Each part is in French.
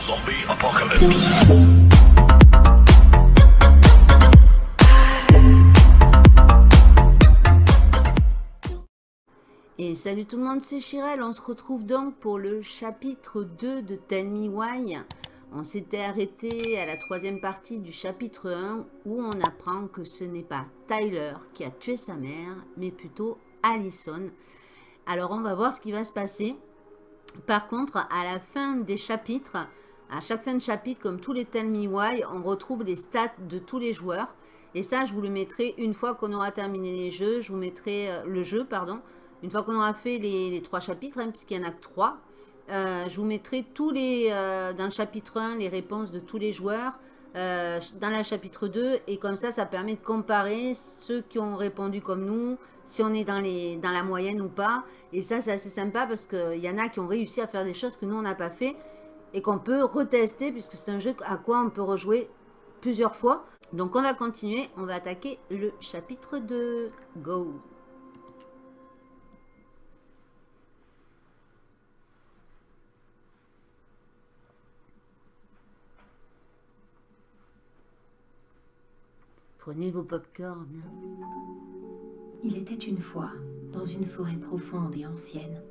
Zombie apocalypse. Et salut tout le monde, c'est Chirel. On se retrouve donc pour le chapitre 2 de Tell Me Why. On s'était arrêté à la troisième partie du chapitre 1 où on apprend que ce n'est pas Tyler qui a tué sa mère, mais plutôt Allison. Alors on va voir ce qui va se passer. Par contre, à la fin des chapitres, à chaque fin de chapitre, comme tous les Tell Me Why, on retrouve les stats de tous les joueurs. Et ça, je vous le mettrai une fois qu'on aura terminé les jeux. Je vous mettrai euh, le jeu, pardon. Une fois qu'on aura fait les, trois chapitres, hein, puisqu'il n'y en a que trois. Euh, je vous mettrai tous les, euh, dans le chapitre 1 les réponses de tous les joueurs. dans le chapitre 2 et comme ça ça permet de comparer ceux qui ont répondu comme nous si on est dans, les, dans la moyenne ou pas et ça c'est assez sympa parce qu'il y en a qui ont réussi à faire des choses que nous on n'a pas fait et qu'on peut retester puisque c'est un jeu à quoi on peut rejouer plusieurs fois. Donc on va continuer, on va attaquer le chapitre 2. Go Prenez vos popcorn. Il était une fois, dans une forêt profonde et ancienne,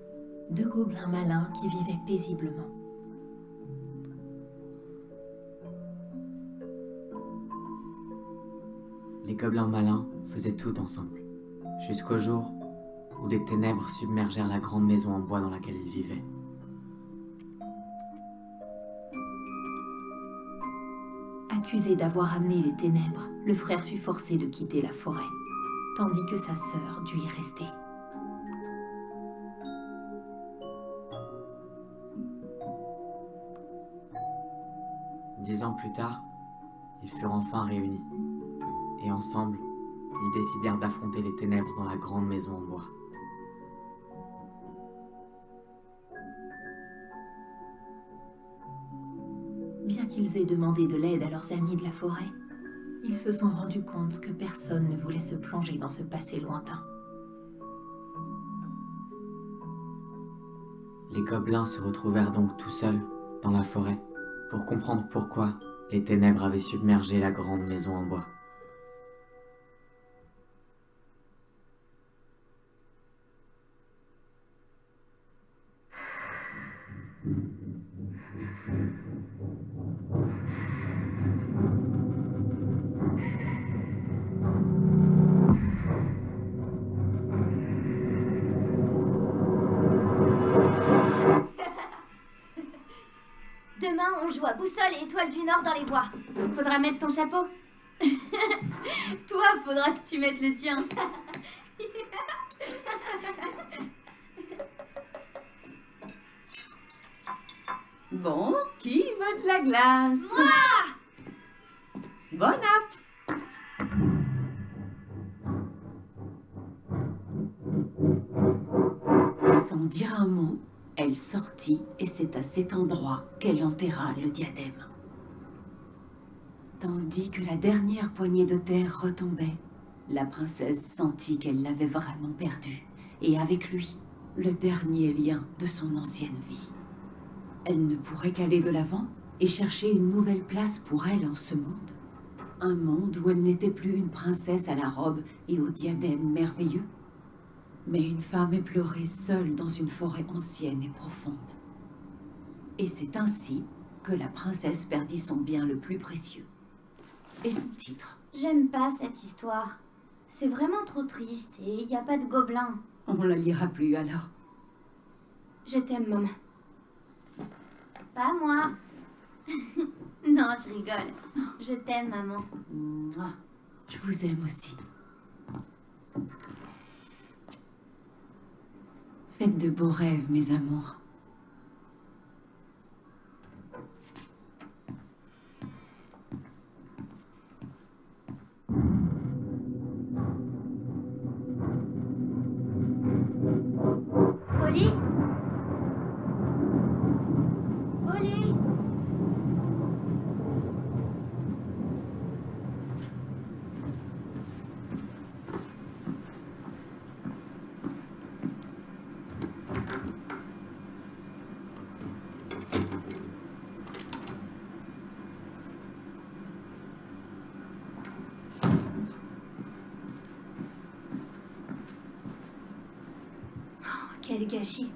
deux gobelins malins qui vivaient paisiblement. Les gobelins malins faisaient tout ensemble, jusqu'au jour où des ténèbres submergèrent la grande maison en bois dans laquelle ils vivaient. Accusé d'avoir amené les ténèbres, le frère fut forcé de quitter la forêt, tandis que sa sœur dut y rester. Dix ans plus tard, ils furent enfin réunis et ensemble, ils décidèrent d'affronter les ténèbres dans la grande maison en bois. Bien qu'ils aient demandé de l'aide à leurs amis de la forêt, ils se sont rendus compte que personne ne voulait se plonger dans ce passé lointain. Les gobelins se retrouvèrent donc tout seuls dans la forêt pour comprendre pourquoi les ténèbres avaient submergé la grande maison en bois. Les bois. Faudra mettre ton chapeau. Toi, faudra que tu mettes le tien. bon, qui veut de la glace? Moi Bon app Sans dire un mot, elle sortit et c'est à cet endroit qu'elle enterra le diadème. Tandis que la dernière poignée de terre retombait, la princesse sentit qu'elle l'avait vraiment perdu, et avec lui, le dernier lien de son ancienne vie. Elle ne pourrait qu'aller de l'avant et chercher une nouvelle place pour elle en ce monde. Un monde où elle n'était plus une princesse à la robe et au diadème merveilleux, mais une femme est pleurée seule dans une forêt ancienne et profonde. Et c'est ainsi que la princesse perdit son bien le plus précieux. Et son titre. J'aime pas cette histoire. C'est vraiment trop triste et il n'y a pas de gobelins. On la lira plus alors. Je t'aime, maman. Pas moi. non, je rigole. Je t'aime, maman. Je vous aime aussi. Faites de beaux rêves, mes amours. Gâchis.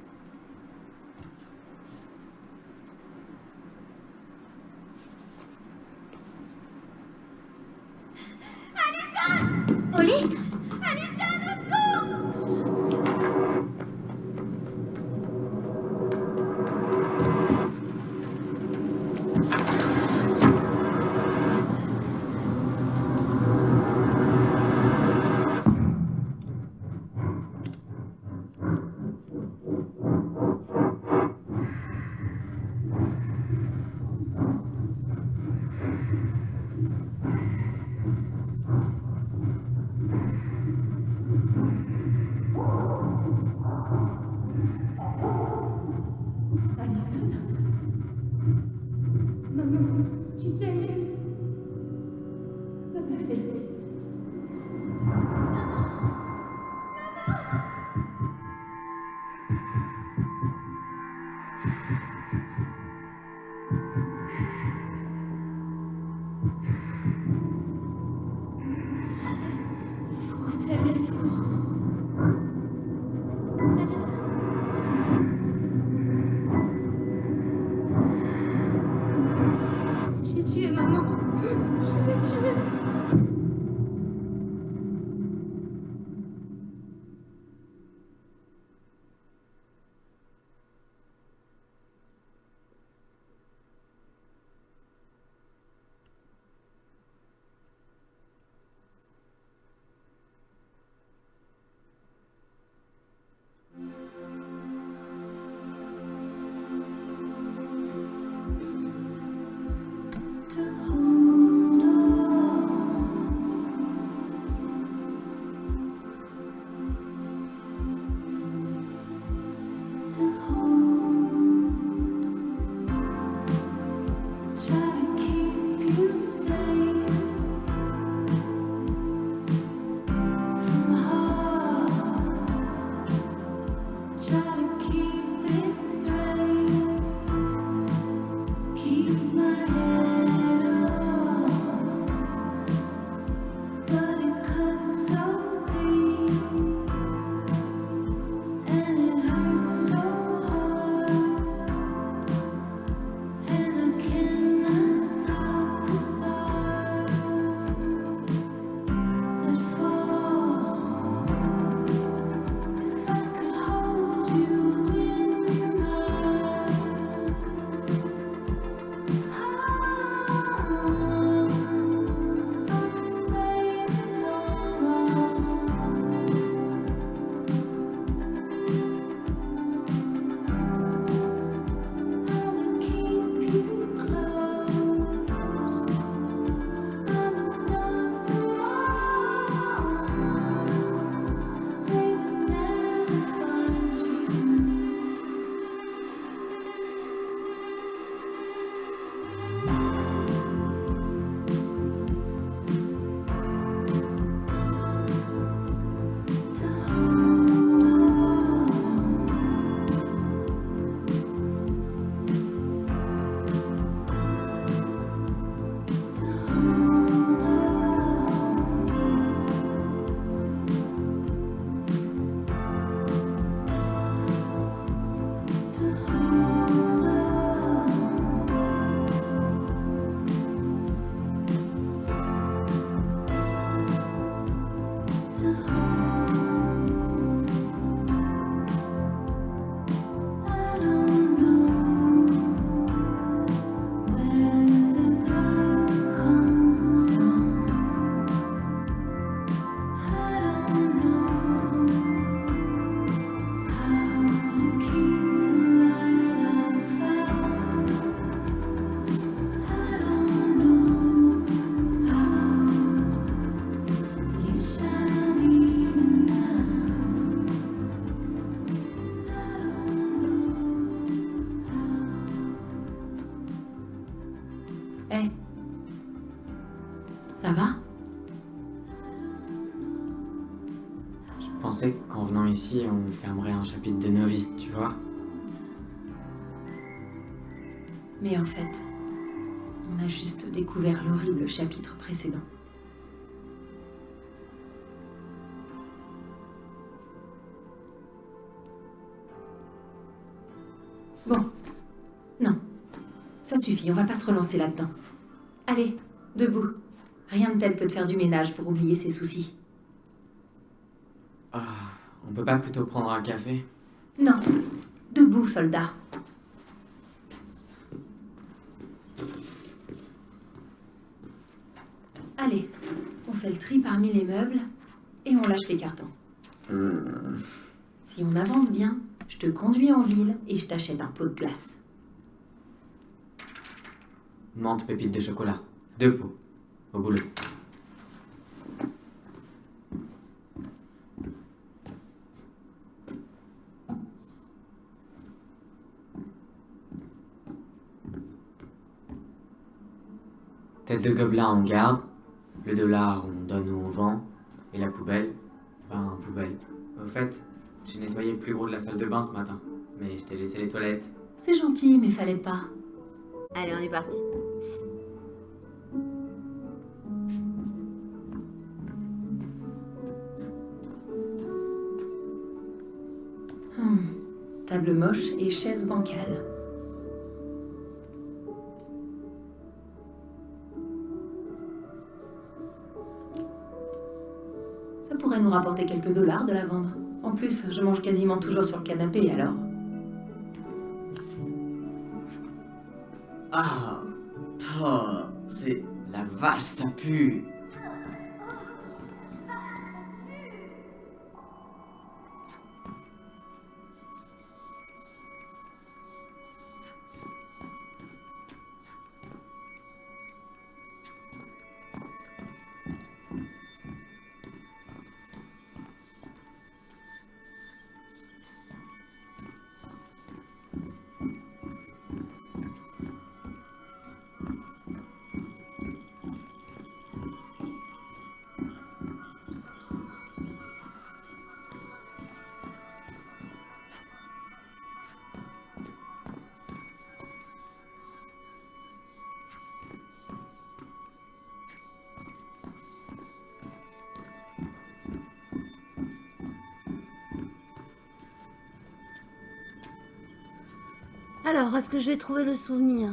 on fermerait un chapitre de nos vies, tu vois Mais en fait, on a juste découvert l'horrible chapitre précédent. Bon. Non. Ça suffit, on va pas se relancer là-dedans. Allez, debout. Rien de tel que de faire du ménage pour oublier ses soucis. On peut pas plutôt prendre un café? Non, debout, soldat. Allez, on fait le tri parmi les meubles et on lâche les cartons. Hmm. Si on avance bien, je te conduis en ville et je t'achète un pot de glace. Menthe pépite de chocolat. Deux pots. Au boulot. Tête de gobelin en garde. Le dollar on donne ou on vend. Et la poubelle, ben poubelle. Au fait, j'ai nettoyé le plus gros de la salle de bain ce matin. Mais je t'ai laissé les toilettes. C'est gentil, mais fallait pas. Allez, on est parti. Hmm. Table moche et chaise bancale. Rapporter quelques dollars de la vendre. En plus, je mange quasiment toujours sur le canapé, alors... Ah, c'est la vache, ça pue. Alors, est-ce que je vais trouver le souvenir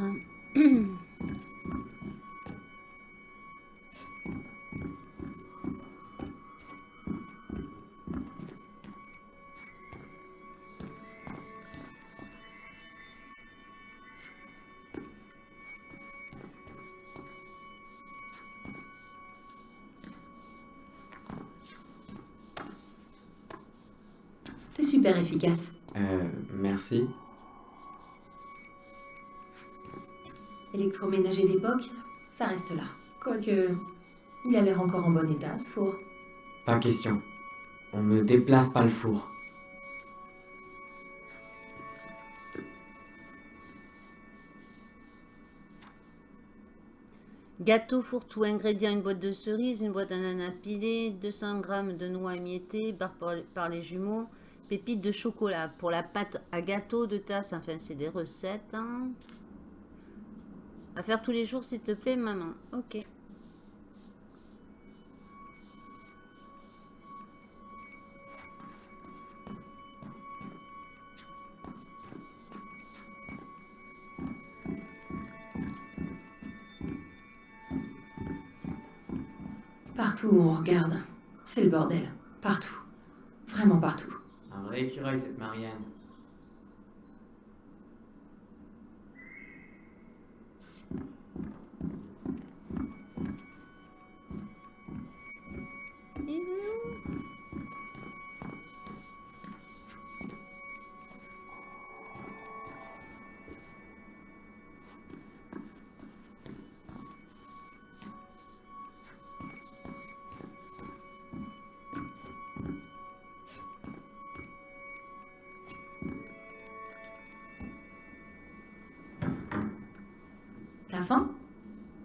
T'es super efficace. Euh, merci. Électroménager d'époque, ça reste là. Quoique, il a l'air encore en bon état, ce four. Pas question. On ne déplace pas le four. Gâteau fourre-tout, ingrédients, une boîte de cerises, une boîte d'ananas pilé, 200 grammes de noix émiettées par, par les jumeaux, pépites de chocolat. Pour la pâte à gâteau de tasse, enfin c'est des recettes. hein. À faire tous les jours s'il te plaît maman. Ok. Partout où on regarde, c'est le bordel. Partout. Vraiment partout. Un vrai écureuil, cette Marianne.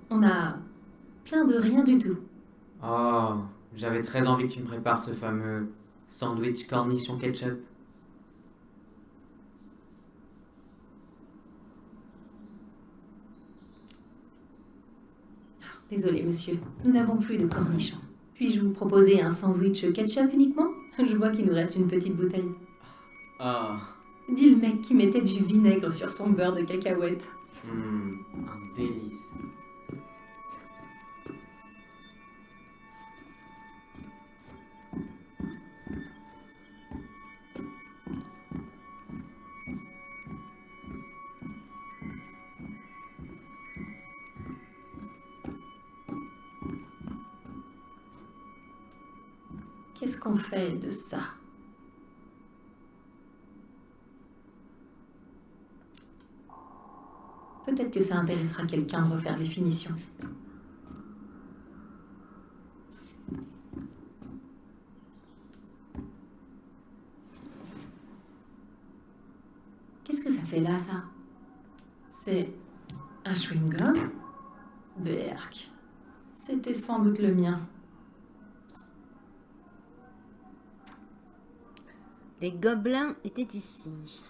On a plein de rien du tout. Oh, j'avais très envie que tu me prépares ce fameux sandwich cornichon ketchup. Désolé, monsieur. Nous n'avons plus de cornichons. Puis-je vous proposer un sandwich ketchup uniquement? Je vois qu'il nous reste une petite bouteille. Oh, Dis le mec qui mettait du vinaigre sur son beurre de cacahuète. Hum, un délice. Qu'est-ce qu'on fait de ça? Peut-être que ça intéressera quelqu'un de refaire les finitions. Qu'est-ce que ça fait là, ça? C'est un chewing-gum? Berk. C'était sans doute le mien. Les gobelins étaient ici.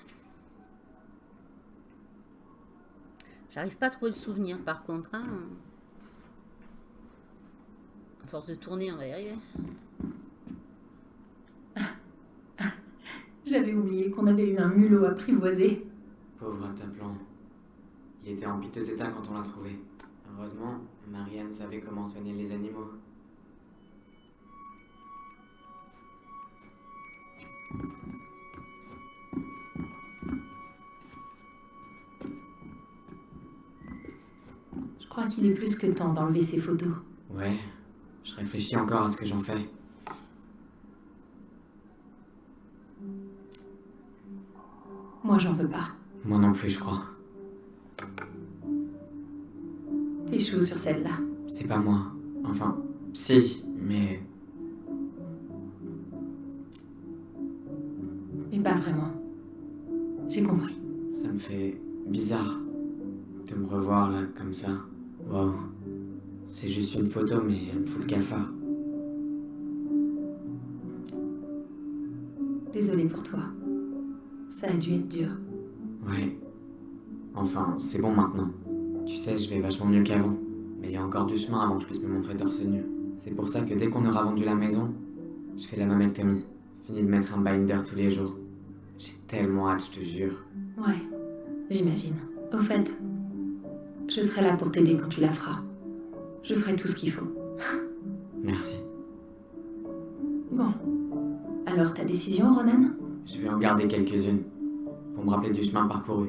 J'arrive pas à trouver le souvenir par contre. Hein. À force de tourner, on va y arriver. J'avais oublié qu'on avait eu un mulot apprivoisé. Pauvre Taplan. Il était en piteux état quand on l'a trouvé. Heureusement, Marianne savait comment soigner les animaux. Crois qu'il est plus que temps d'enlever ces photos. Ouais, je réfléchis encore à ce que j'en fais. Moi, j'en veux pas. Moi non plus, je crois. T'échoues sur celle-là. C'est pas moi. Enfin, si, mais Mais pas vraiment. J'ai compris. ça me fait bizarre de me revoir là, comme ça. Waouh. C'est juste une photo, mais elle me fout le cafard. Désolée pour toi. Ça a dû être dur. Ouais. Enfin, c'est bon maintenant. Tu sais, je vais vachement mieux qu'avant. Mais il y a encore du chemin avant que je puisse me montrer torse nu. C'est pour ça que dès qu'on aura vendu la maison, je fais la mammectomie. Fini de mettre un binder tous les jours. J'ai tellement hâte, je te jure. Ouais, j'imagine. Au fait, je serai là pour t'aider quand tu la feras. Je ferai tout ce qu'il faut. Merci. Bon. Alors, ta décision, Ronan? Je vais en garder quelques-unes. Pour me rappeler du chemin parcouru.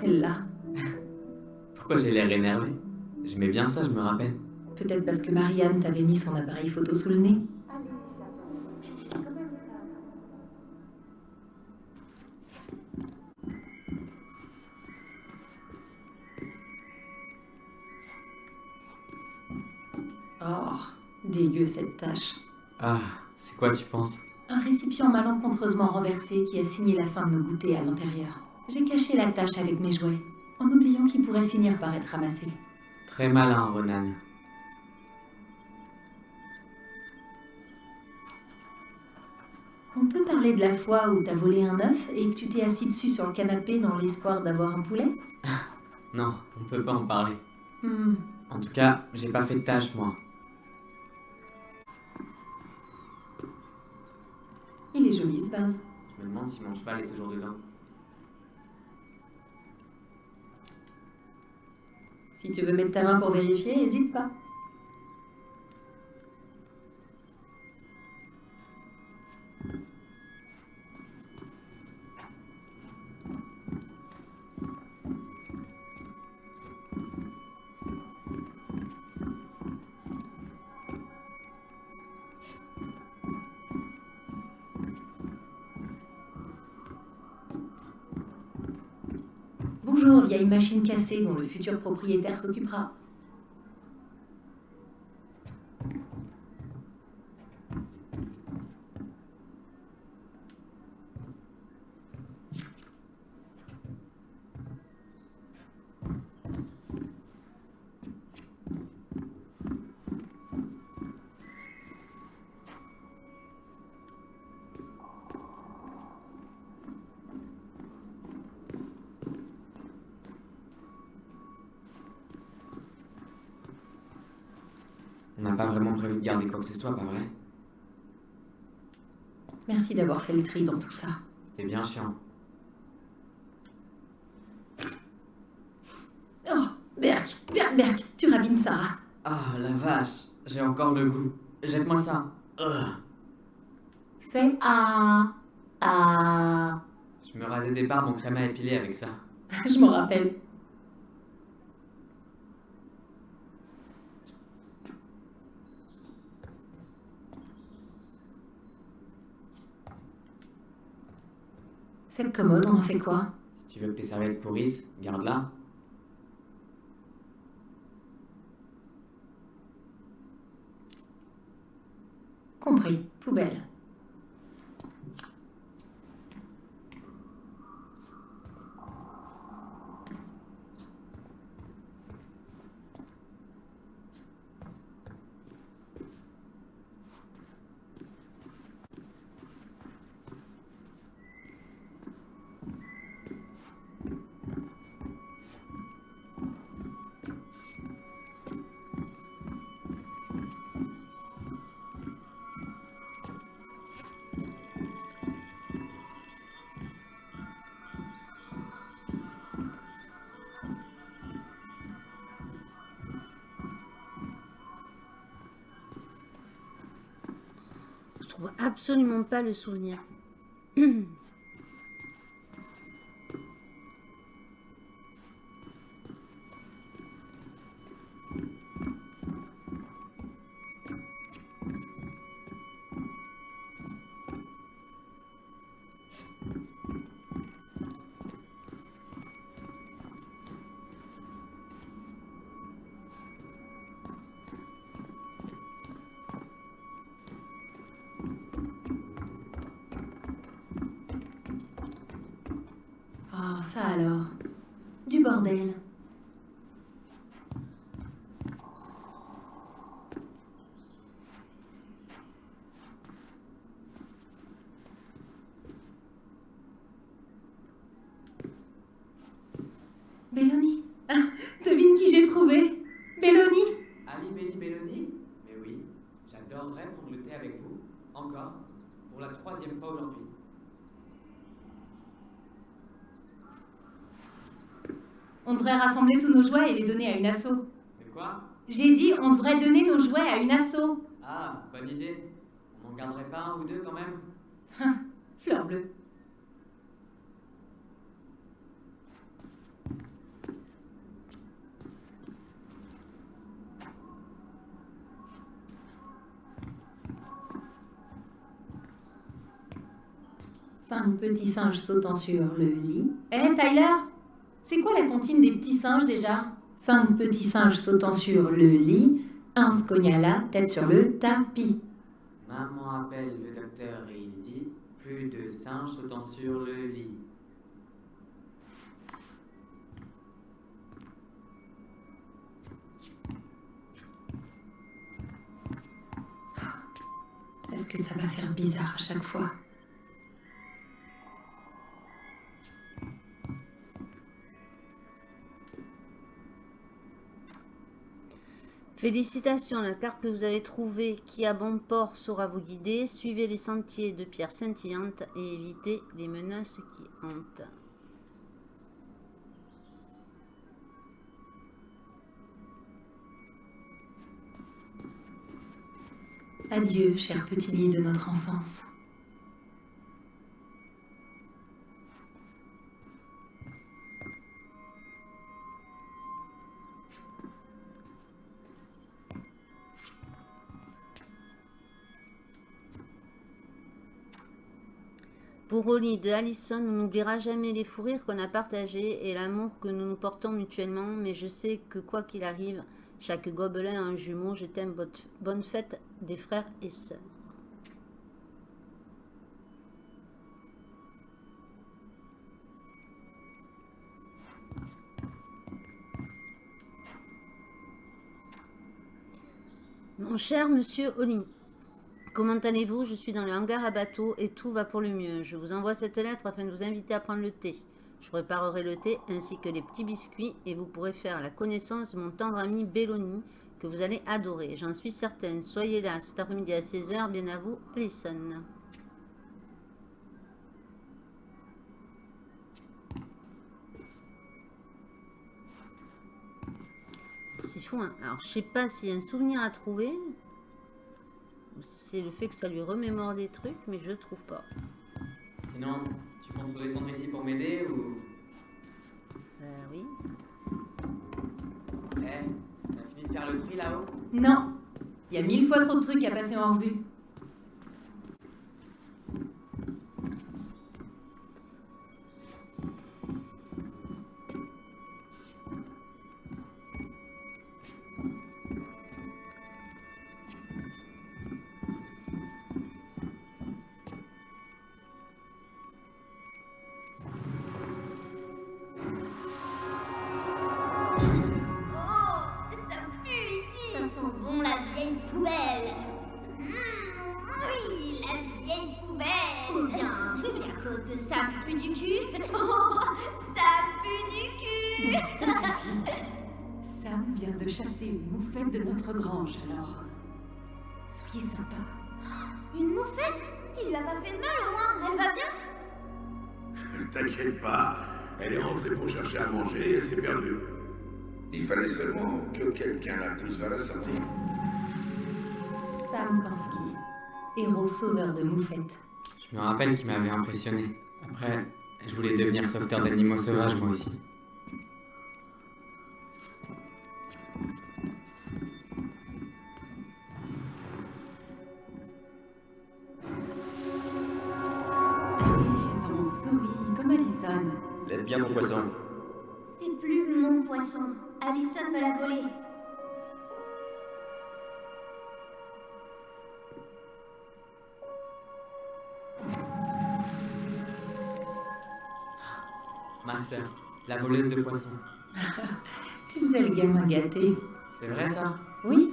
Celle-là. Pourquoi j'ai l'air énervé? J'aimais bien ça, je me rappelle. Peut-être parce que Marianne t'avait mis son appareil photo sous le nez. Oh, dégueu cette tâche. Ah, c'est quoi tu penses? Un récipient malencontreusement renversé qui a signé la fin de nos goûters à l'intérieur. J'ai caché la tâche avec mes jouets, en oubliant qu'ils pourraient finir par être ramassés. Très malin, Ronan. On peut parler de la fois où t'as volé un œuf et que tu t'es assis dessus sur le canapé dans l'espoir d'avoir un poulet? Non, on peut pas en parler. Hmm, En tout cas, j'ai pas fait de tâche, moi. Il est joli ce vase. Je me demande si mon cheval est toujours dedans. Si tu veux mettre ta main pour vérifier, n'hésite pas. Vieille machine cassée dont le futur propriétaire s'occupera. Prévu de garder quoi que ce soit, pas vrai? Merci d'avoir fait le tri dans tout ça. C'était bien chiant. Oh, Berk, Berk, Berk, tu rabines Sarah. Ah, la vache, j'ai encore le goût. Jette-moi ça. Ugh. Fais un... Ah... Je me rasais des barbes en crème à épiler avec ça. Je m'en rappelle. Cette commode, on en fait quoi Si tu veux que tes serviettes pourrissent, garde-la. Compris, poubelle. Absolument pas le souvenir. Alors? Du bordel. Belloni Ah, Devine qui j'ai trouvé Belloni Ali Belli Belloni Mais oui, j'adorerais prendre le thé avec vous, encore, pour la troisième fois aujourd'hui. On devrait rassembler tous nos jouets et les donner à une asso. De quoi? J'ai dit, on devrait donner nos jouets à une asso. Ah, bonne idée. On n'en garderait pas un ou deux quand même Fleur bleue. Cinq petits singes sautant sur le lit. Eh, Tyler C'est quoi la comptine des petits singes déjà? Cinq petits singes sautant sur le lit. Un se cogna la tête sur le tapis. Maman appelle le docteur et il dit plus de singes sautant sur le lit. Est-ce que ça va faire bizarre à chaque fois? Félicitations, la carte que vous avez trouvée qui à bon port saura vous guider. Suivez les sentiers de pierres scintillantes et évitez les menaces qui hantent. Adieu, cher petit lit de notre enfance. Pour Oli de Allison, on n'oubliera jamais les fous rires qu'on a partagés et l'amour que nous nous portons mutuellement, mais je sais que quoi qu'il arrive, chaque gobelin a un jumeau. Je t'aime, bonne- bonne fête des frères et sœurs. Mon cher monsieur Oli, comment allez-vous? Je suis dans le hangar à bateau et tout va pour le mieux. Je vous envoie cette lettre afin de vous inviter à prendre le thé. Je préparerai le thé ainsi que les petits biscuits et vous pourrez faire la connaissance de mon tendre ami Belloni que vous allez adorer. J'en suis certaine. Soyez là cet après-midi à 16h. Bien à vous, Alison. C'est fou, hein. Alors, je sais pas s'il y a un souvenir à trouver. Ou si c'est le fait que ça lui remémore des trucs, mais je trouve pas. Sinon, tu comptes redescendre ici pour m'aider ou? Euh, oui. Eh, t'as fini de faire le tri là-haut? Non. Il y a mille fois trop de trucs à passer en revue. Vient de chasser une moufette de notre grange, alors. Soyez sympa. Une moufette? Il lui a pas fait de mal au moins, elle va bien? T'inquiète pas, elle est rentrée pour chercher à manger et elle s'est perdue. Il fallait seulement que quelqu'un la pousse vers la sortie. Sam héros sauveur de moufette. Je me rappelle qu'il m'avait impressionné. Après, je voulais devenir sauveteur d'animaux sauvages moi aussi. Alison me l'a volé. Ma sœur, la voleuse de poissons. Tu faisais le gamin gâté. C'est vrai ça? Oui,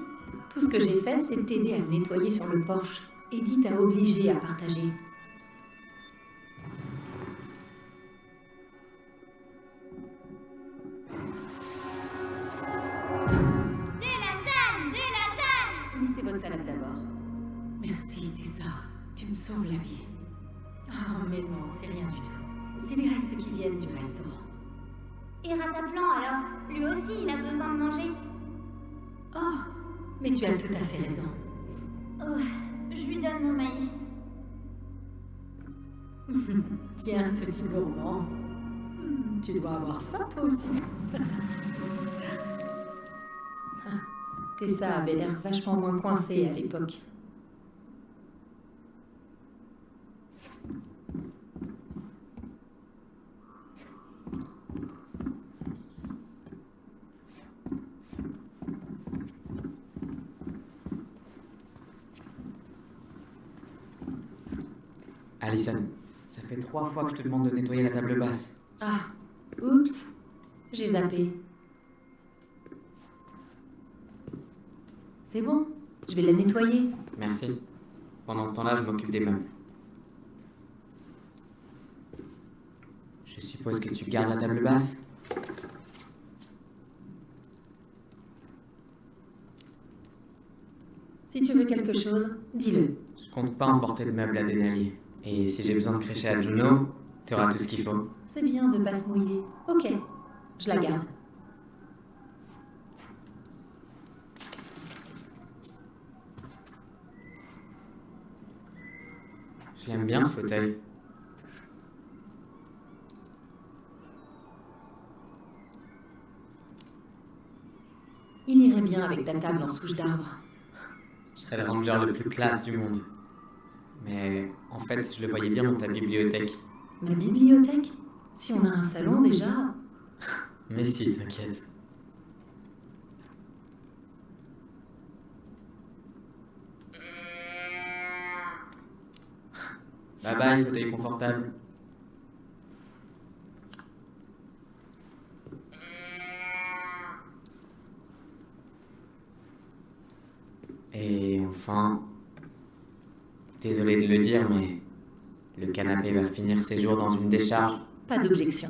tout ce que j'ai fait, c'est t'aider à nettoyer sur le porche. Edith t'a obligé à partager. Tu as tout à fait raison. Oh, je lui donne mon maïs. Tiens, petit gourmand. Tu dois avoir faim, toi aussi. Tessa avait l'air vachement moins coincée à l'époque. Alison, ça fait trois fois que je te demande de nettoyer la table basse. Ah, oups, j'ai zappé. C'est bon, je vais la nettoyer. Merci. Pendant ce temps-là, je m'occupe des meubles. Je suppose que tu gardes la table basse Si tu veux quelque chose, dis-le. Je compte pas emporter de meubles à Denali. Et si j'ai besoin de crécher à Juno, tu auras tout ce qu'il faut. C'est bien de pas se mouiller. Ok, je la garde. Je l'aime bien ce fauteuil. Il irait bien avec ta table en souche d'arbre. Je serais le ranger le plus classe du monde. Mais en fait, je le voyais bien dans ta bibliothèque. Ma bibliothèque? Si on a un salon déjà. Mais si, t'inquiète. Bye bye, fauteuil confortable. Et enfin, désolé de le dire, mais le canapé va finir ses jours dans une décharge. Pas d'objection.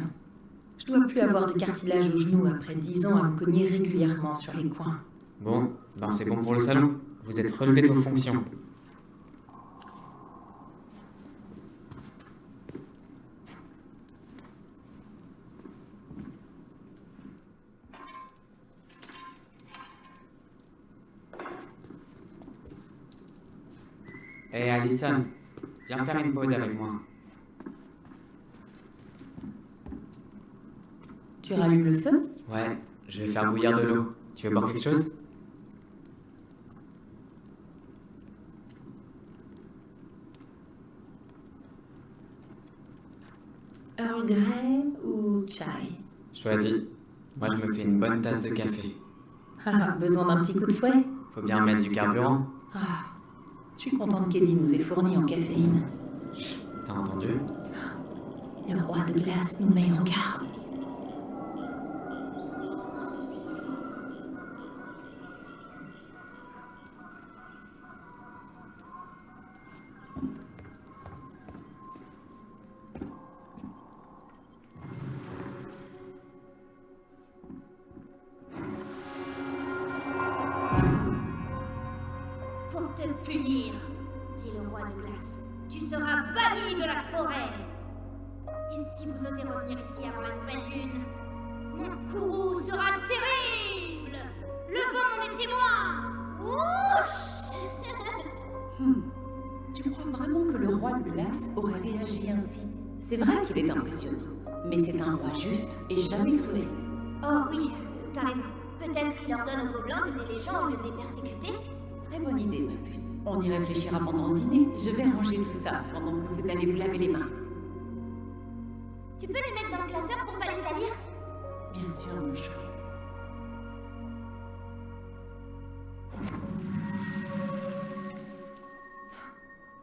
Je dois plus avoir de cartilage au genou après dix ans à me cogner régulièrement sur les coins. Bon, ben c'est bon pour le salon. Vous êtes relevé de vos fonctions. Viens faire une pause avec moi. Tu rallumes le feu? Ouais, je vais faire bouillir de l'eau. Tu veux boire quelque chose? Earl Grey ou chai? Choisis. Moi, je me fais une bonne tasse de café. Ah, besoin d'un petit coup de fouet? Faut bien mettre du carburant. Ah, je suis contente qu'Eddie nous ait fourni en caféine. T'as entendu Le roi de glace nous met en garde. On y réfléchira pendant le dîner. Je vais ranger tout ça pendant que vous allez vous laver les mains. Tu peux les mettre dans le classeur pour pas les salir? Bien sûr, mon chat.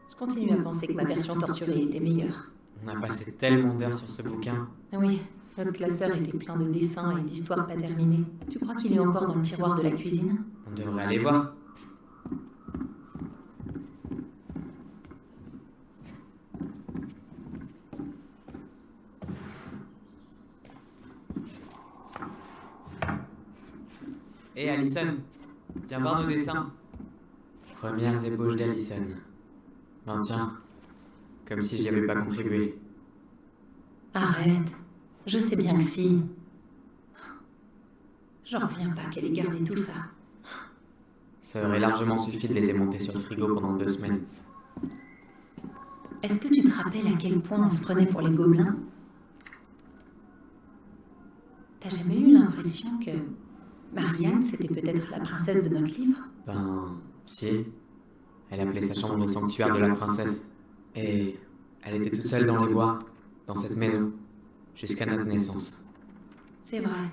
Je continue à penser que ma version torturée était meilleure. On a passé tellement d'heures sur ce bouquin. Oui, notre classeur était plein de dessins et d'histoires pas terminées. Tu crois qu'il est encore dans le tiroir de la cuisine? On devrait aller voir. Hé Alison, viens voir nos dessins. Premières ébauches d'Alison. Ben tiens, comme si j'y avais pas contribué. Arrête. Je sais bien que si. J'en reviens pas qu'elle ait gardé tout ça. Ça aurait largement suffi de les aimonter sur le frigo pendant deux semaines. Est-ce que tu te rappelles à quel point on se prenait pour les gobelins? T'as jamais eu l'impression que Marianne, c'était peut-être la princesse de notre livre? Ben, si. Elle appelait sa chambre le sanctuaire de la princesse. Et elle était toute seule dans les bois, dans cette maison, jusqu'à notre naissance. C'est vrai.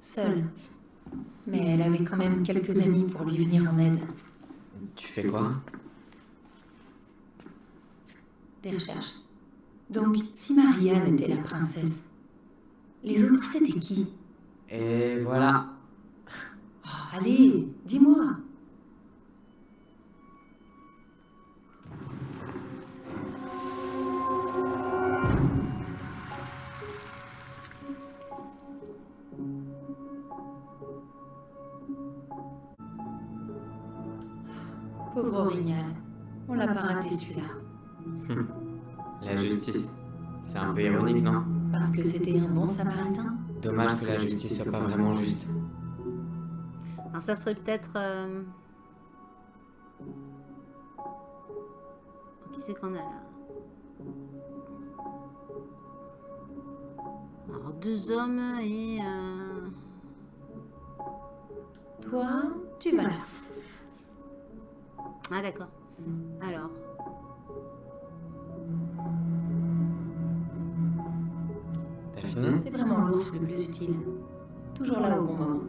Seule. Mais elle avait quand même quelques amis pour lui venir en aide. Tu fais quoi? Des recherches. Donc, si Marianne était la princesse, les autres c'était qui? Et voilà. Oh, Allez, dis-moi. Pauvre Orignal, on l'a pas raté celui-là. La justice. C'est un peu ironique, non? Parce que c'était un bon samaritain Dommage que la justice soit pas vraiment juste. Alors ça serait peut-être... euh, Qui c'est qu'on a là? Alors deux hommes et... euh, Toi, tu vas là. Ah d'accord. Alors... Fini C'est vraiment l'ours le plus utile. Toujours là au bon moment.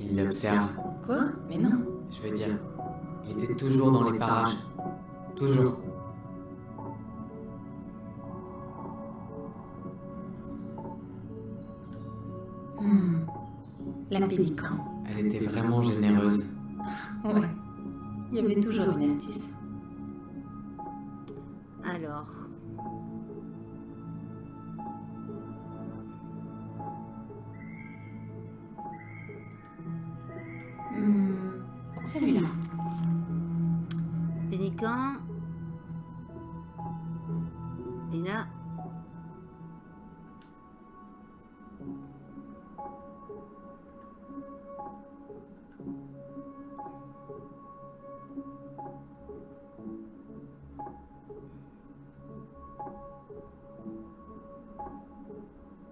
Il l'observe. Quoi? Mais non. Je veux dire, il était toujours dans les parages. Toujours. Hmm. La pélican. Elle était vraiment généreuse. Ouais. Il y avait toujours une astuce. Alors...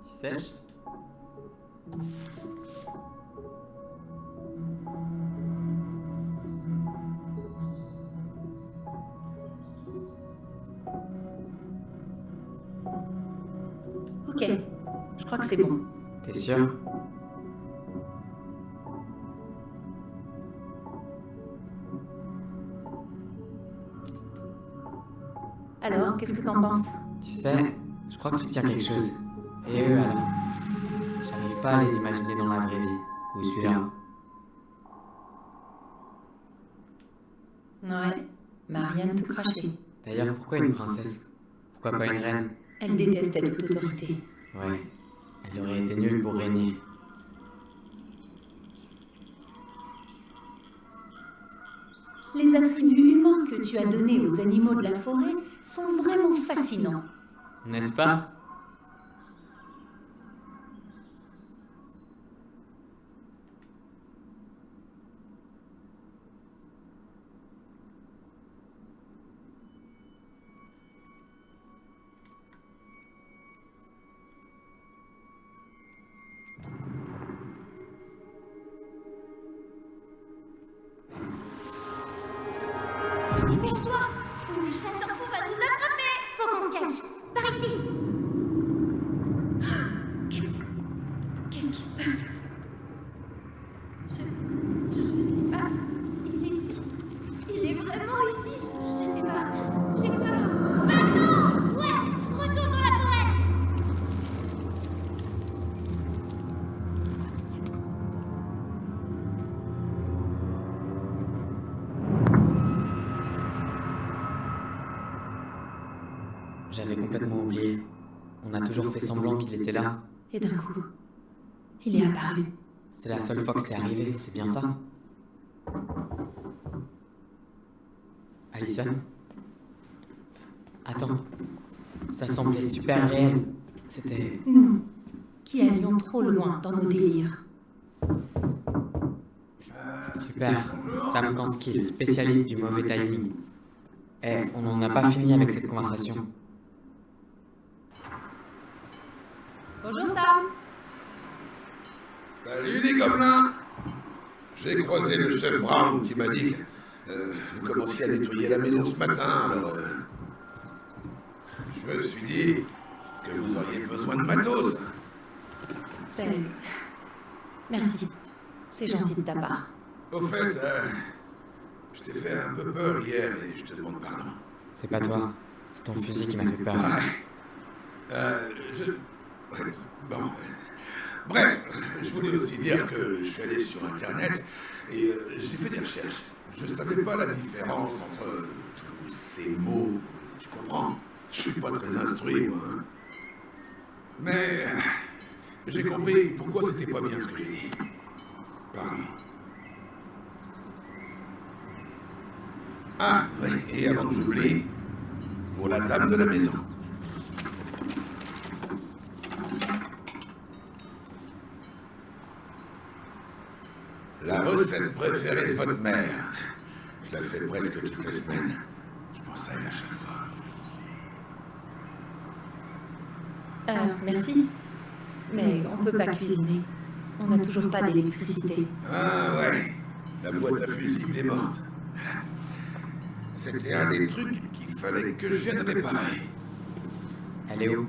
Tu sèches? Ok, je crois que c'est bon. T'es sûr? Qu'est-ce que t'en penses Tu sais, je crois que tu tiens quelque chose. Et eux alors? J'arrive pas à les imaginer dans la vraie vie. Ou celui-là. Ouais, Marianne tout craché. D'ailleurs, pourquoi une princesse? Pourquoi pas une reine? Elle détestait toute autorité. Ouais, elle aurait été nulle pour régner. Les attributs que tu as donnés aux animaux de la forêt sont vraiment fascinants. N'est-ce pas? Semblant qu'il était là. Et d'un coup, il est apparu. C'est la seule fois que c'est arrivé, c'est bien ça Alicia Attends. Ça semblait super réel. C'était... Nous, qui allions trop loin dans nos délires. Super. Sam Kanskill, spécialiste du mauvais timing. Eh, on n'en a pas fini avec cette conversation. Bonjour Sam Salut les gobelins J'ai croisé le chef Brown qui m'a dit que euh, vous commenciez à nettoyer la maison ce matin, alors euh, je me suis dit que vous auriez besoin de matos. Salut. Merci. C'est gentil de ta part. Au fait, euh, je t'ai fait un peu peur hier et je te demande pardon. C'est pas toi. C'est ton fusil qui m'a fait peur. Ouais. Euh, je... Bon. Bref, je voulais aussi dire que je suis allé sur Internet et euh, j'ai fait des recherches. Je savais pas la différence entre euh, tous ces mots. Tu comprends? Je suis pas très instruit, moi. hein. Mais euh, j'ai compris pourquoi c'était pas bien ce que j'ai dit. Pardon. Ah, oui, et avant que j'oublie, pour la dame de la maison. La recette préférée de votre mère. Je la fais presque toutes les semaines. Je pense à elle à chaque fois. Euh, merci. Mais on peut pas cuisiner. On n'a toujours pas d'électricité. Ah ouais, la boîte à fusible est morte. C'était un des trucs qu'il fallait que je vienne réparer. Elle est où?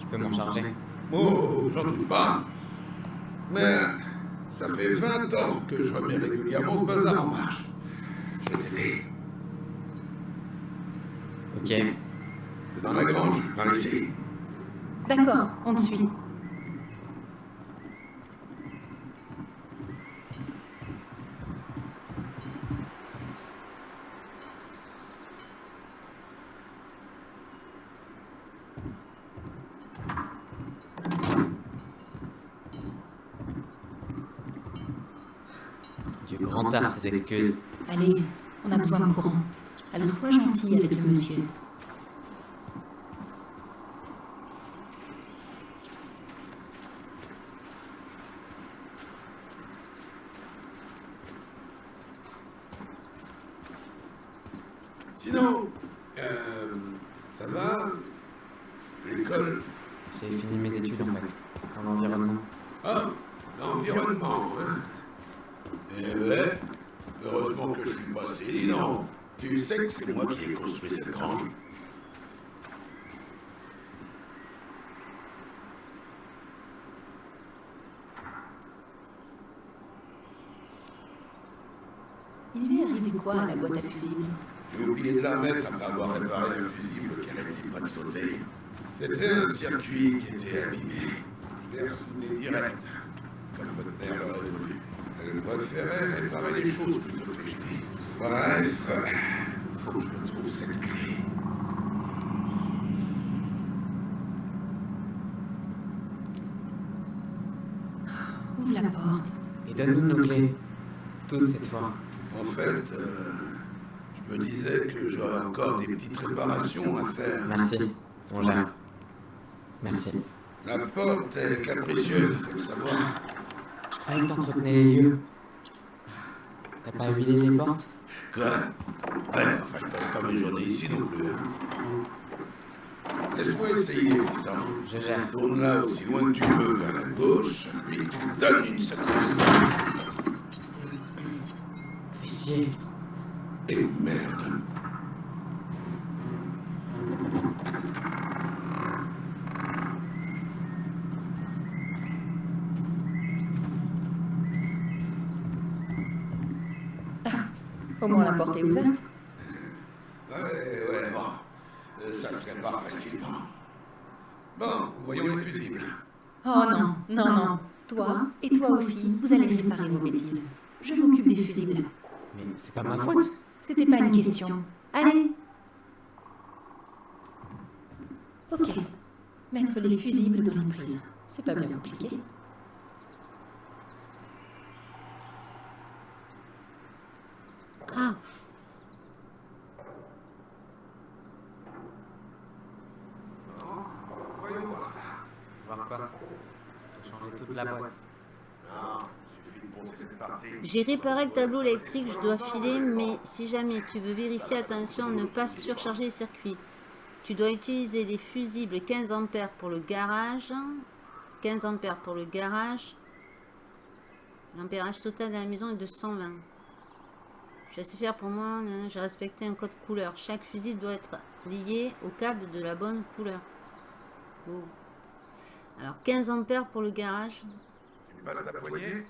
Je peux m'en charger? Oh, j'en doute pas. Mais ça fait 20 ans que je remets régulièrement ce bazar en marche. Je vais t'aider. Ok. C'est dans la grange, par ici. D'accord, on te suit. Allez, on a besoin de courant. Alors sois gentil avec le monsieur. Sinon, euh, ça va L'école J'ai fini mes études en fait, dans l'environnement. Ah, l'environnement, hein Eh ouais, heureusement que je suis passé, dis donc. Tu sais que c'est moi qui ai construit cette grange Il lui est arrivé quoi à la boîte à fusibles? J'ai oublié de la mettre après avoir réparé le fusible qui arrêtait pas de sauter. C'était un circuit qui était abîmé. Je l'ai ressouder direct, comme votre mère l'aurait voulu. Elle préférait réparer les choses plutôt que les jeter. Bref, faut que je retrouve cette clé. Ouvre la porte. Et donne-nous nos clés. Toutes cette fois. En fait, euh, je me disais que j'aurais encore des petites réparations à faire. Merci. On. Merci. La porte est capricieuse, faut le savoir. Je croyais que t'entretenais les lieux. T'as pas huilé les portes? Quoi? Ouais, enfin, pas ici non plus. hein. Laisse-moi essayer, fiston. Je gère. Tourne là aussi loin que tu peux vers la gauche, puis tu donnes une secousse. Fais chier. Et merde. Au moins la porte est ouverte. Ouais, ouais, bon. Euh, Ça se répare facilement. Bon, voyons les fusibles. Oh non, non, non. Toi et toi aussi, vous allez réparer vos bêtises. Je m'occupe des fusibles. Mais c'est pas ma faute. C'était pas une question. Allez Ok. Mettre les fusibles dans les prises. C'est pas bien compliqué. Ah, Voyons voir ça. Voir quoi toute la boîte. J'ai réparé le tableau électrique, je dois filer, mais si jamais tu veux vérifier, attention à ne pas surcharger les circuits. Tu dois utiliser les fusibles 15 ampères pour le garage. 15 ampères pour le garage. L'ampérage total de la maison est de 120. Je suis assez fier pour moi, nan, j'ai respecté un code couleur. Chaque fusible doit être lié au câble de la bonne couleur. Alors 15 ampères pour le garage. Passes la poignée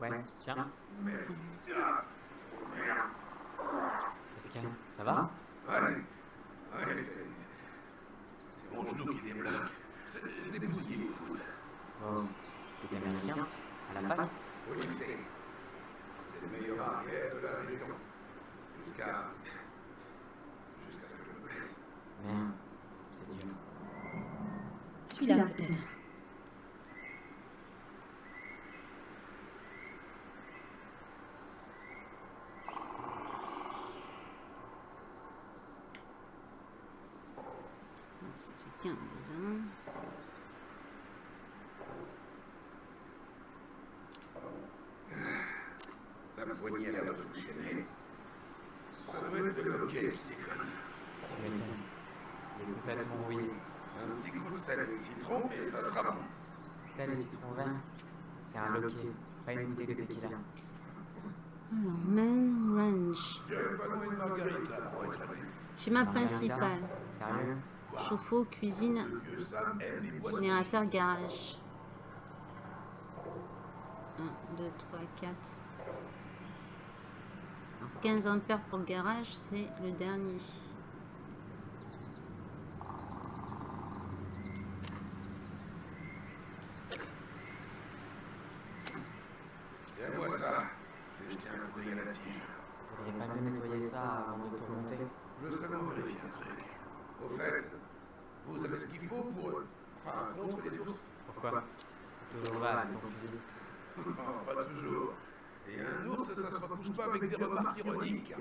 Ouais, tiens. Merci. Merde. Qu'est-ce qu'il y a Ça va Ouais, ouais, c'est... C'est mon genou qui débloque. Je l'ai bousillé les foot. Oh, t'es américain À la fac Au lycée. C'est le meilleur arrière de la région. Jusqu'à... Jusqu'à ce que je me blesse. Merde, c'est dur. Celui-là peut-être. 15 déjà. La poignée a l'air de fonctionner. Ça doit être le loquet qui déconne. Tu m'étonnes. Il est complètement rouillé. Un petit coup de sel et de citron et ça sera bon. Le citron vert, c'est un loquet, pas une bouteille de tequila. Alors, être honnête. Schéma principal. Sérieux Chauffe-eau, cuisine, générateur, garage. 1, 2, 3, 4. Alors, 15 ampères pour le garage, c'est le dernier. Tiens-moi ça. Je vais un coup d'œil à la tige. Faudrait pas mieux nettoyer ça avant de tout remonter. Je seulement vérifier un truc. Au fait, vous avez ce qu'il faut pour... Enfin, contre les ours Pourquoi Toujours là. Non, pas toujours. Et un ours, ça se repousse pas avec des remarques ironiques.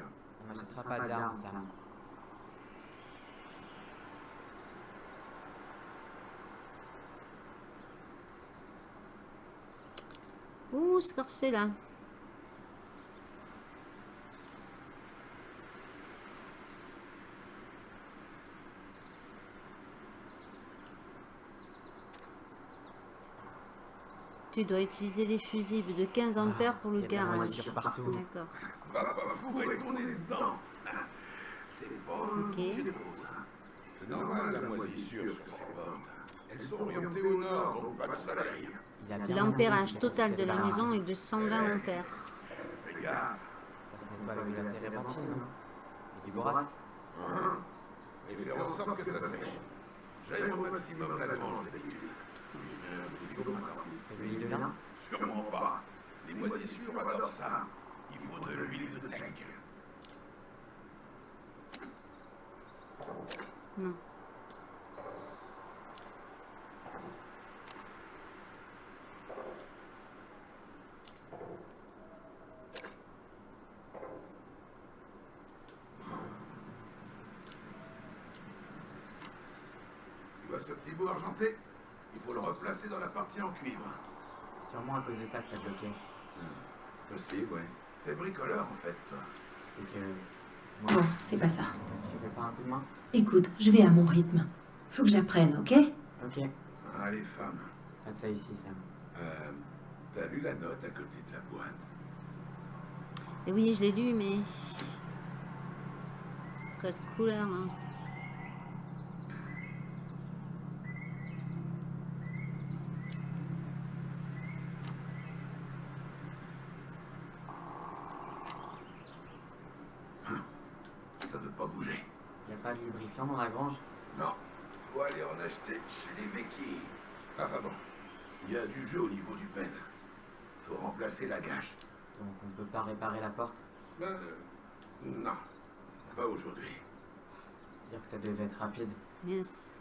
On n'achètera pas d'armes, Sam. Ouh, c'est Tu dois utiliser les fusibles de 15 ampères pour le garage. D'accord. Va pas fourrer ton nez dedans. C'est un Ok. hein. C'est normal la moisissure sur ces portes. Elles sont orientées au nord, donc pas de soleil. L'ampérage total de la maison est de 120 ampères. Fais gaffe. Ça, ce n'est pas le la térébenthine, non Et du borax Hein Et faire en sorte que ça sèche. J'aime au maximum la grange d'habitude. Heure de lin Sûrement pas. Les moisissures adorent ça. Il faut de l'huile de teck. Non. Tu vois ce petit bout argenté dans la partie en cuivre. Sûrement à cause de ça que ça bloquait. Possible, ouais. T'es bricoleur en fait, toi. C'est que. Bon, Moi, c'est pas ça. tu fais pas un coup de main Écoute, je vais à mon rythme. Faut que j'apprenne, ok? Ok. Ah, les femmes. Pas de ça ici, Sam. Euh, T'as lu la note à côté de la boîte? Et oui, je l'ai lu, mais... Code couleur, hein. Ça veut pas bouger. Y a la grange Non, faut aller en acheter chez les Vecchi. Enfin bon, il y a du jeu au niveau du pen. Faut remplacer la gâche. Donc on peut pas réparer la porte? Ben, euh, non, pas aujourd'hui. Dire que ça devait être rapide. Yes.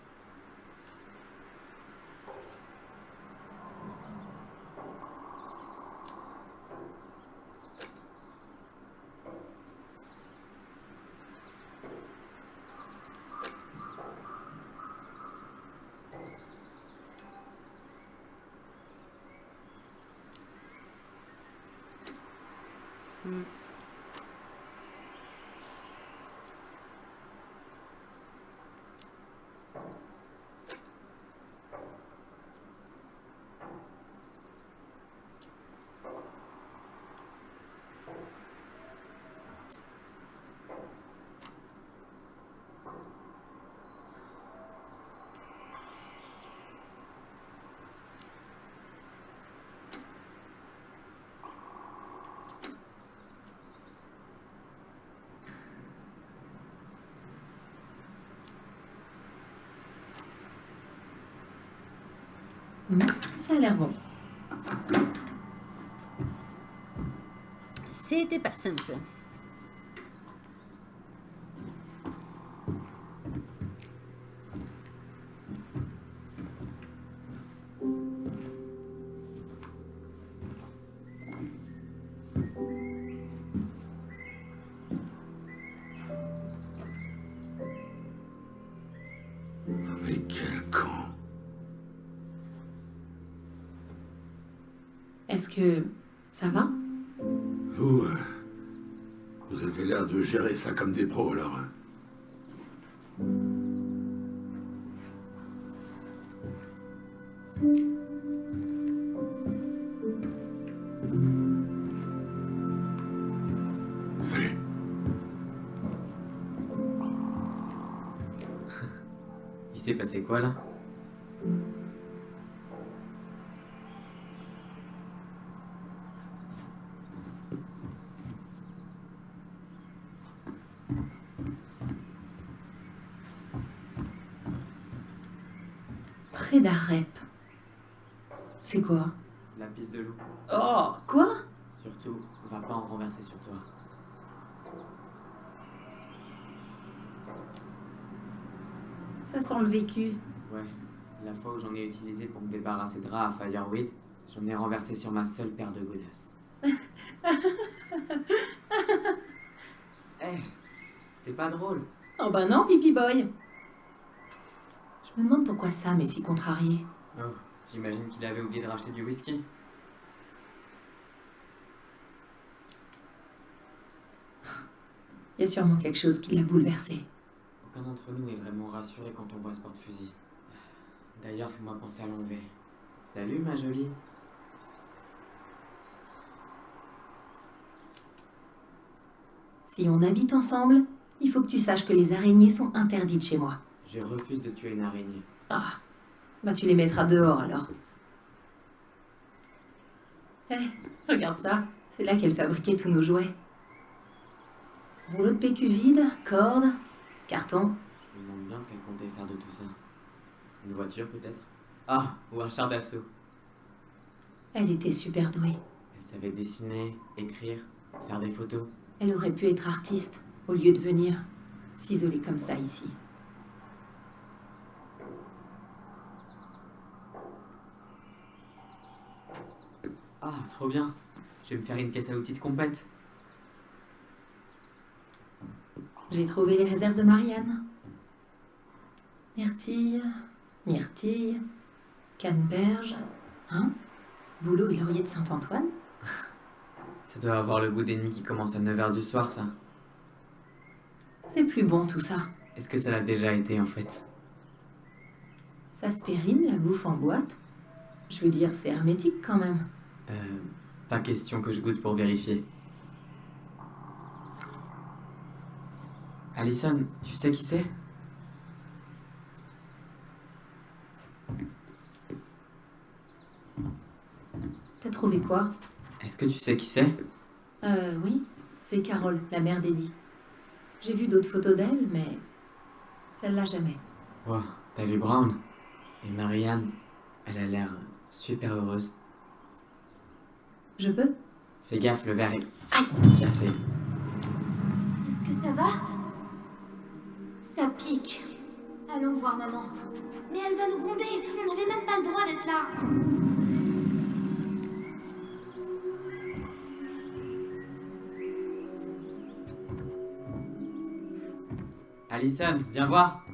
Hmm. Hmm, Ça a l'air bon. C'était pas simple. Mais quel con Est-ce que ça va? Vous, euh, vous avez l'air de gérer ça comme des pros alors. hein. Salut. Il s'est passé quoi là Près d'Arep. C'est quoi La piste de loup. Oh, quoi Surtout, en renverser sur toi. Ça sent le vécu. Ouais, la fois où j'en ai utilisé pour me débarrasser de rats à Fireweed, j'en ai renversé sur ma seule paire de godasses. Eh, c'était pas drôle. Oh bah non, Pipi Boy. Je me demande pourquoi Sam est si contrarié. Oh, j'imagine qu'il avait oublié de racheter du whisky. Il y a sûrement quelque chose qui l'a bouleversé. Aucun d'entre nous est vraiment rassuré quand on voit ce porte-fusil. D'ailleurs, fais-moi penser à l'enlever. Salut, ma jolie. Si on habite ensemble, il faut que tu saches que les araignées sont interdites chez moi. Je refuse de tuer une araignée. Ah, bah tu les mettras dehors alors. Eh, regarde ça, c'est là qu'elle fabriquait tous nos jouets. Rouleau de PQ vide, cordes, carton. Je me demande bien ce qu'elle comptait faire de tout ça. Une voiture, peut-être? Ah, ou un char d'assaut. Elle était super douée. Elle savait dessiner, écrire, faire des photos. Elle aurait pu être artiste au lieu de venir s'isoler comme ça ici. Ah, trop bien. Je vais me faire une caisse à outils de compète. J'ai trouvé les réserves de Marianne. Myrtille, myrtille, canneberge, hein? Boulot et laurier de Saint-Antoine? Ça doit avoir le bout des nuits qui commence à 9h du soir, ça. C'est plus bon tout ça. Est-ce que ça l'a déjà été, en fait? Ça se périme la bouffe en boîte Je veux dire, c'est hermétique quand même. Euh, pas question que je goûte pour vérifier. Alison, tu sais qui c'est? T'as trouvé quoi? Est-ce que tu sais qui c'est? Euh, oui. C'est Carole, la mère d'Eddie. J'ai vu d'autres photos d'elle, mais celle-là jamais. Wow, t'as vu Brown Et Marianne, elle a l'air super heureuse. Je peux? Fais gaffe, le verre est cassé. Est-ce que ça va? Ça pique. Allons voir maman. Mais elle va nous gronder. On n'avait même pas le droit d'être là. Alison, viens voir.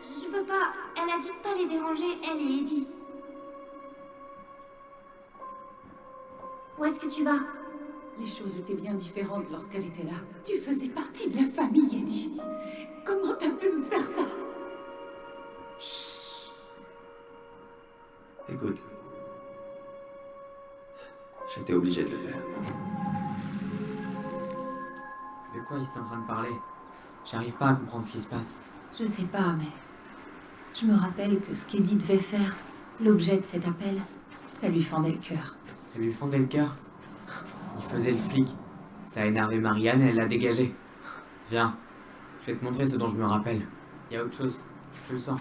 Je, veux pas. Elle a dit de pas les déranger, elle et Eddie. Où est-ce que tu vas? Les choses étaient bien différentes lorsqu'elle était là. Tu faisais partie de la famille, Eddie. Comment t'as pu me faire ça? Écoute. J'étais obligé de le faire. De quoi il est en train de parler? J'arrive pas à comprendre ce qui se passe. Je sais pas, mais je me rappelle que ce qu'Eddie devait faire, l'objet de cet appel, ça lui fendait le cœur. Ça lui fondait le cœur? Il faisait le flic. Ça a énervé Marianne et elle l'a dégagé. Viens, je vais te montrer ce dont je me rappelle. Il y a autre chose. Je le sens.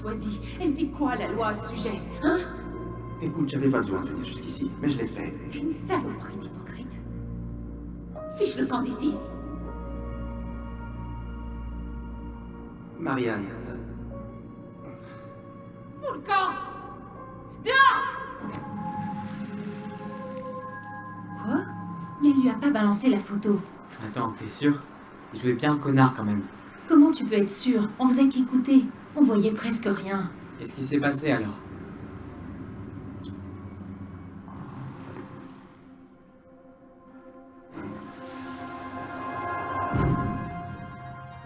Courtoisie, elle dit quoi la loi à ce sujet Hein? Écoute, j'avais pas besoin de venir jusqu'ici, mais je l'ai fait. Une saloperie d'hypocrite. Fiche le camp d'ici. Marianne, euh, Fous le camp Quoi? Mais elle lui a pas balancé la photo. Attends, t'es sûr? Il jouait bien le connard quand même. Comment tu peux être sûr? On faisait qu'écouter. On voyait presque rien. Qu'est-ce qui s'est passé alors?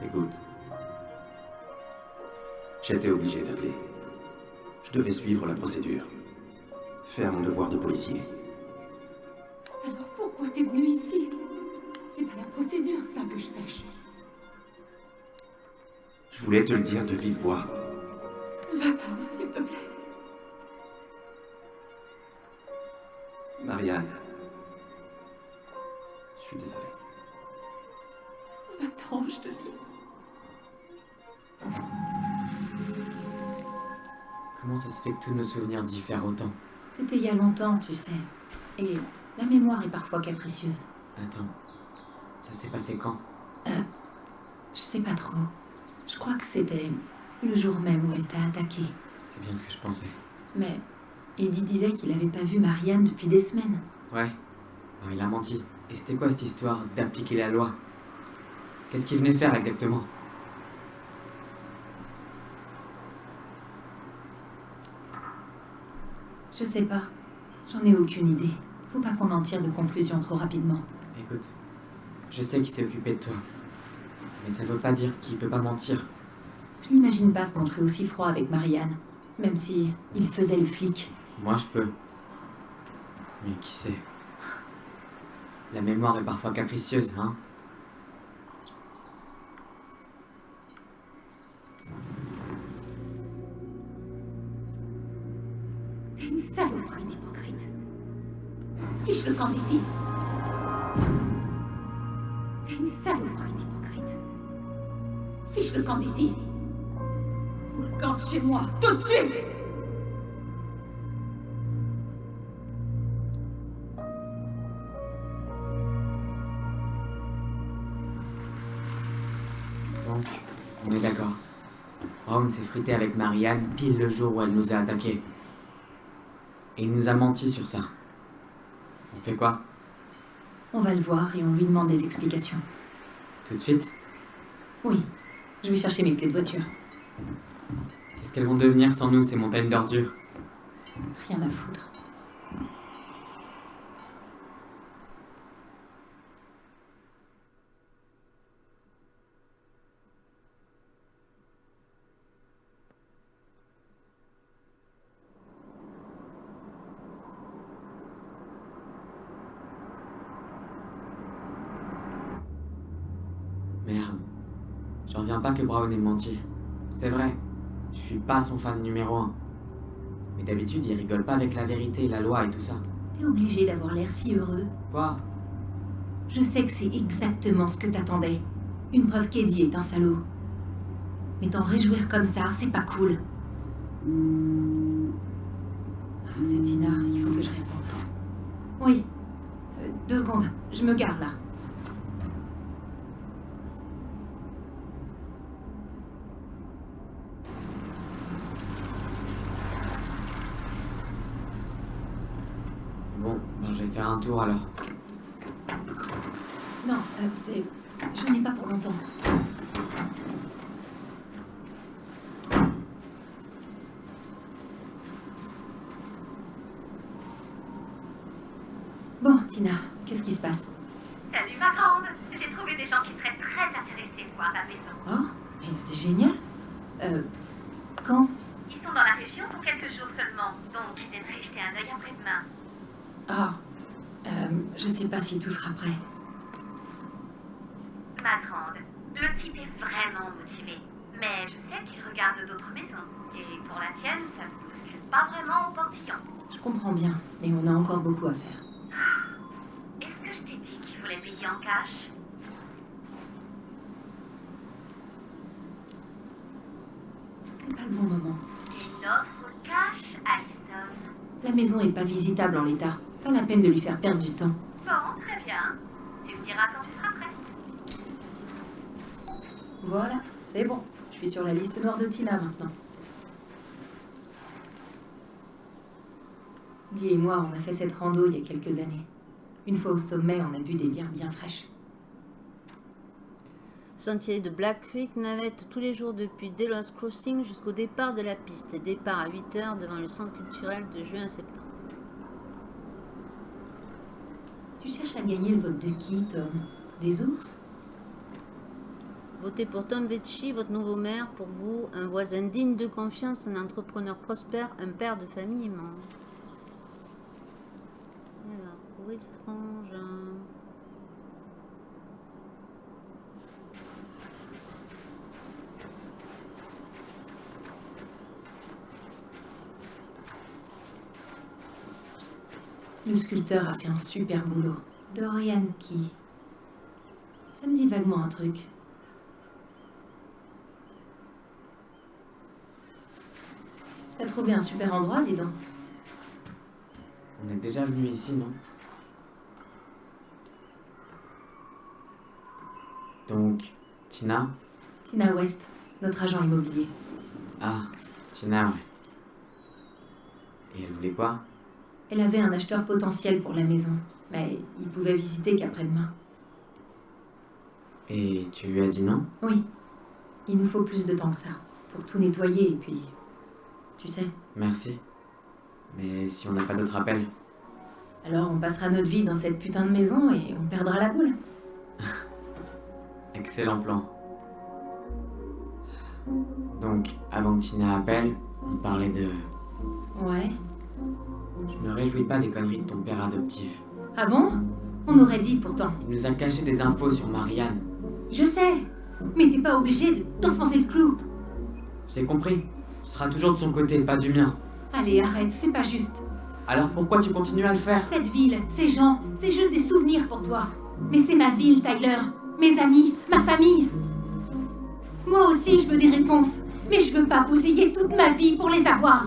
Écoute. J'étais obligé d'appeler. Je devais suivre la procédure. Faire mon devoir de policier. Alors pourquoi t'es venu ici? C'est pas la procédure, ça, que je sache. Je voulais te le dire de vive voix. Va-t'en, s'il te plaît. Marianne. Je suis désolé. Va-t'en, je te dis. Comment ça se fait que tous nos souvenirs diffèrent autant? C'était il y a longtemps, tu sais. Et la mémoire est parfois capricieuse. Attends, ça s'est passé quand? Je sais pas trop. Je crois que c'était le jour même où elle t'a attaqué. C'est bien ce que je pensais. Mais Eddie disait qu'il avait pas vu Marianne depuis des semaines. Ouais. Non, il a menti. Et c'était quoi cette histoire d'appliquer la loi? Qu'est-ce qu'il venait faire exactement? Je sais pas. J'en ai aucune idée. Faut pas qu'on en tire de conclusion trop rapidement. Écoute, je sais qu'il s'est occupé de toi. Mais ça veut pas dire qu'il peut pas mentir. Je n'imagine pas se montrer aussi froid avec Marianne. Même si il faisait le flic. Moi, je peux. Mais qui sait? La mémoire est parfois capricieuse, hein? T'es une saloperie d'hypocrite. Fiche le camp d'ici. Le camp d'ici? Ou le camp de chez moi, tout de suite Donc, on est d'accord. Brown s'est frité avec Marianne pile le jour où elle nous a attaqués. Et il nous a menti sur ça. On fait quoi? On va le voir et on lui demande des explications. Tout de suite? Oui. Je vais chercher mes clés de voiture. Qu'est-ce qu'elles vont devenir sans nous, ces montagnes d'ordures? Rien à foutre. Merde. J'en reviens pas que Brown ait menti. C'est vrai, je suis pas son fan numéro un. Mais d'habitude, il rigole pas avec la vérité, la loi et tout ça. T'es obligé d'avoir l'air si heureux. Quoi? Je sais que c'est exactement ce que t'attendais. Une preuve qu'Eddie est un salaud. Mais t'en réjouir comme ça, c'est pas cool. Ah, c'est Tina, il faut que je réponde. Oui. Euh, deux secondes, je me garde là. Bon, ben je vais faire un tour alors. Non, euh, c'est. Je n'ai pas pour longtemps. Bon, Tina, qu'est-ce qui se passe Salut ma grande J'ai trouvé des gens qui seraient très intéressés de voir la maison. Oh, mais c'est génial. Euh. Quand Ils sont dans la région pour quelques jours seulement, donc ils aimeraient jeter un œil après-demain. Ah. Euh, je sais pas si tout sera prêt. Ma grande, le type est vraiment motivé. Mais je sais qu'il regarde d'autres maisons. Et pour la tienne, ça ne bouscule pas vraiment au portillon. Je comprends bien, mais on a encore beaucoup à faire. Est-ce que je t'ai dit qu'il voulait payer en cash? C'est pas le bon moment. Une offre cash, Alison? La maison est pas visitable en l'état. Pas la peine de lui faire perdre du temps. Bon, très bien. Tu me diras quand tu seras prêt. Voilà, c'est bon. Je suis sur la liste noire de Tina maintenant. Dee et moi, on a fait cette rando il y a quelques années. Une fois au sommet, on a bu des bières bien fraîches. Sentier de Black Creek navette tous les jours depuis Delos Crossing jusqu'au départ de la piste. Départ à 8h devant le centre culturel de juin à septembre. Tu cherches à gagner le vote de qui, Tom? Des ours? Votez pour Tom Vecchi, votre nouveau maire, pour vous, un voisin digne de confiance, un entrepreneur prospère, un père de famille immense. Alors, où est le frangin Le sculpteur a fait un super boulot. Dorian qui... Ça me dit vaguement un truc. T'as trouvé un super endroit, dis donc. On est déjà venu ici, non? Donc, Tina? Tina West, notre agent immobilier. Ah, Tina, ouais. Et elle voulait quoi? Elle avait un acheteur potentiel pour la maison, mais il pouvait visiter qu'après-demain. Et tu lui as dit non? Oui, il nous faut plus de temps que ça, pour tout nettoyer et puis... Tu sais, Merci. Mais si on n'a pas d'autres appels alors on passera notre vie dans cette putain de maison et on perdra la boule. Excellent plan. Donc, avant que Tina appelle, on parlait de... Ouais. Je me réjouis pas des conneries de ton père adoptif. Ah bon? On aurait dit pourtant. Il nous a caché des infos sur Marianne. Je sais, mais t'es pas obligé de t'enfoncer le clou. J'ai compris. Tu seras toujours de son côté, pas du mien. Allez, arrête, c'est pas juste. Alors pourquoi tu continues à le faire? Cette ville, ces gens, c'est juste des souvenirs pour toi. Mais c'est ma ville, Tyler. Mes amis, ma famille. Moi aussi, je veux des réponses. Mais je veux pas bousiller toute ma vie pour les avoir.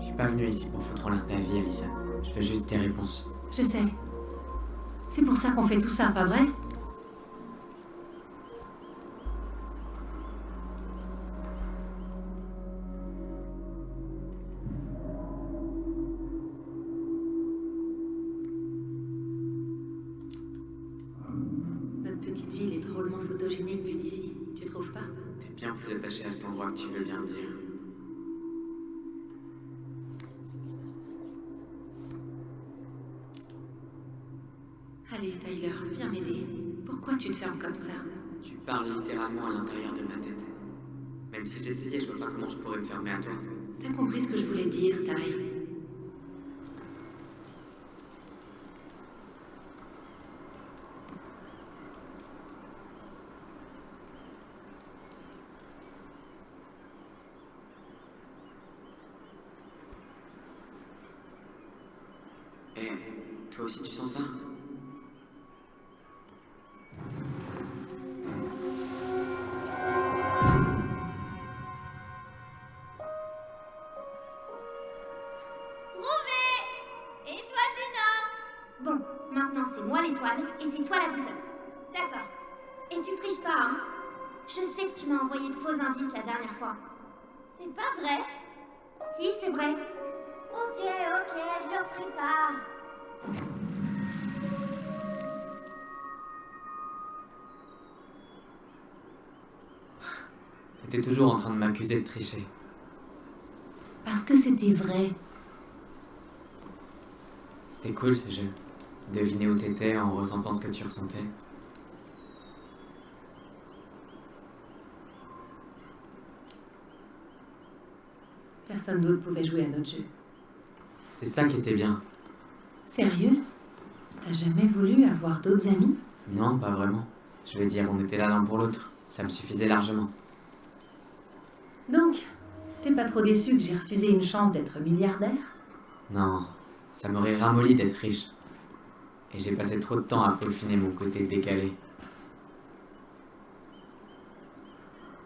Je suis pas venu ici pour foutre en l'air ta vie, Alissa. Je veux juste tes réponses. Je sais. C'est pour ça qu'on fait tout ça, pas vrai? Tu veux bien dire. Allez, Tyler, viens m'aider. Pourquoi tu te fermes comme ça? Tu parles littéralement à l'intérieur de ma tête. Même si j'essayais, je vois pas comment je pourrais me fermer à toi. T'as compris ce que je voulais dire, Ty? C'est vrai. Ok, ok, je le referai pas. T'es toujours en train de m'accuser de tricher. Parce que c'était vrai. C'était cool ce jeu. Deviner où t'étais en ressentant ce que tu ressentais. Personne d'autre pouvait jouer à notre jeu. C'est ça qui était bien. Sérieux? T'as jamais voulu avoir d'autres amis? Non, pas vraiment. Je veux dire, on était là l'un pour l'autre. Ça me suffisait largement. Donc, t'es pas trop déçu que j'ai refusé une chance d'être milliardaire? Non, ça m'aurait ramolli d'être riche. Et j'ai passé trop de temps à peaufiner mon côté décalé.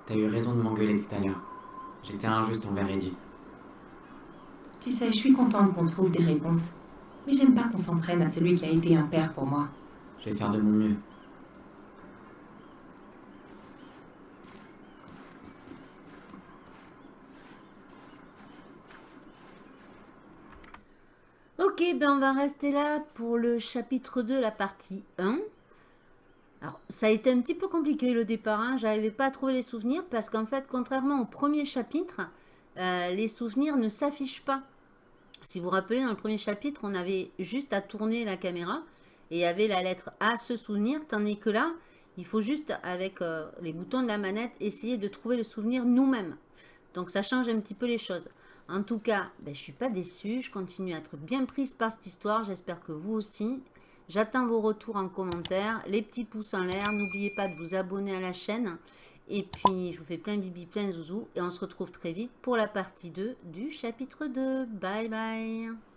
T'as eu raison de m'engueuler tout à l'heure. J'étais injuste envers Eddie. Tu sais, je suis contente qu'on trouve des réponses. Mais j'aime pas qu'on s'en prenne à celui qui a été un père pour moi. Je vais faire de mon mieux. Ok, ben on va rester là pour le chapitre 2, la partie 1. Alors, ça a été un petit peu compliqué le départ, hein. j'arrivais pas à trouver les souvenirs parce qu'en fait, contrairement au premier chapitre, euh, les souvenirs ne s'affichent pas. Si vous vous rappelez, dans le premier chapitre, on avait juste à tourner la caméra et il y avait la lettre A se souvenir, tandis que là, il faut juste, avec euh, les boutons de la manette, essayer de trouver le souvenir nous-mêmes. Donc ça change un petit peu les choses. En tout cas, ben, je suis pas déçue, je continue à être bien prise par cette histoire, j'espère que vous aussi. J'attends vos retours en commentaire, les petits pouces en l'air, n'oubliez pas de vous abonner à la chaîne. Et puis, je vous fais plein bibi, plein zouzou. Et on se retrouve très vite pour la partie 2 du chapitre 2. Bye bye